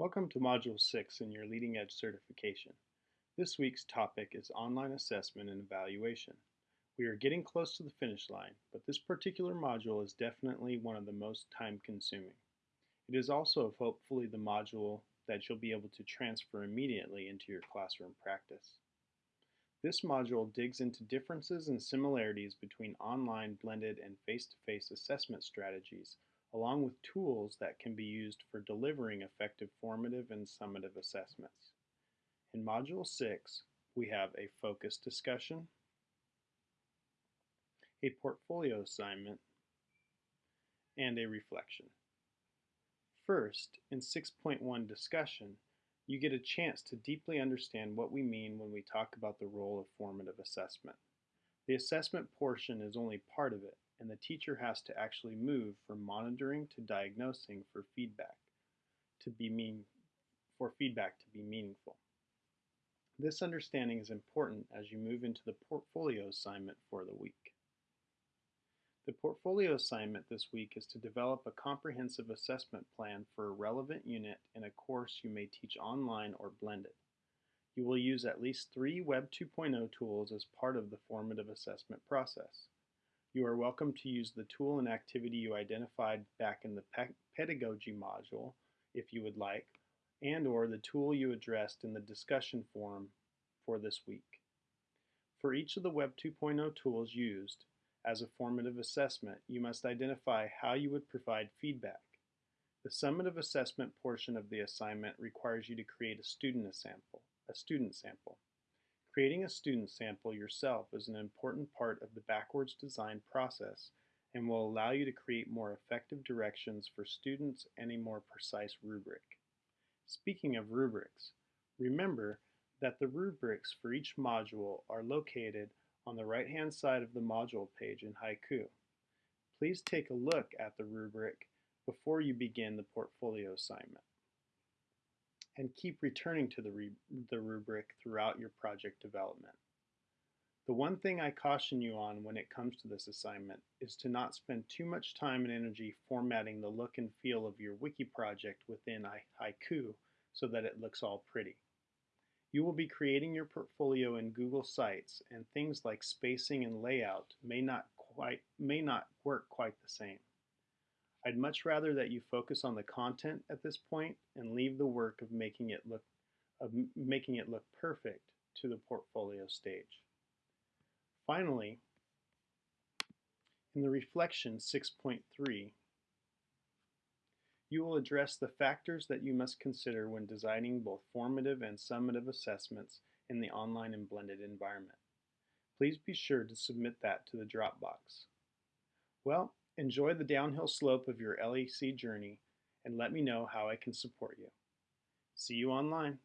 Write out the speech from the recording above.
Welcome to Module 6 in your Leading Edge certification. This week's topic is online assessment and evaluation. We are getting close to the finish line, but this particular module is definitely one of the most time consuming. It is also hopefully the module that you'll be able to transfer immediately into your classroom practice. This module digs into differences and similarities between online, blended, and face-to-face -face assessment strategies along with tools that can be used for delivering effective formative and summative assessments. In Module 6, we have a focus discussion, a portfolio assignment, and a reflection. First, in 6.1 discussion, you get a chance to deeply understand what we mean when we talk about the role of formative assessment. The assessment portion is only part of it, and the teacher has to actually move from monitoring to diagnosing for feedback to be mean for feedback to be meaningful. This understanding is important as you move into the portfolio assignment for the week. The portfolio assignment this week is to develop a comprehensive assessment plan for a relevant unit in a course you may teach online or blended. You will use at least three Web 2.0 tools as part of the formative assessment process. You are welcome to use the tool and activity you identified back in the pedagogy module if you would like, and or the tool you addressed in the discussion forum for this week. For each of the Web 2.0 tools used as a formative assessment, you must identify how you would provide feedback. The summative assessment portion of the assignment requires you to create a student sample. A student sample. Creating a student sample yourself is an important part of the backwards design process and will allow you to create more effective directions for students and a more precise rubric. Speaking of rubrics, remember that the rubrics for each module are located on the right-hand side of the module page in Haiku. Please take a look at the rubric before you begin the portfolio assignment and keep returning to the, the rubric throughout your project development. The one thing I caution you on when it comes to this assignment is to not spend too much time and energy formatting the look and feel of your wiki project within Haiku so that it looks all pretty. You will be creating your portfolio in Google Sites and things like spacing and layout may not quite may not work quite the same. I'd much rather that you focus on the content at this point and leave the work of making it look of making it look perfect to the portfolio stage. Finally, in the reflection 6.3, you will address the factors that you must consider when designing both formative and summative assessments in the online and blended environment. Please be sure to submit that to the Dropbox. Well, Enjoy the downhill slope of your LEC journey and let me know how I can support you. See you online.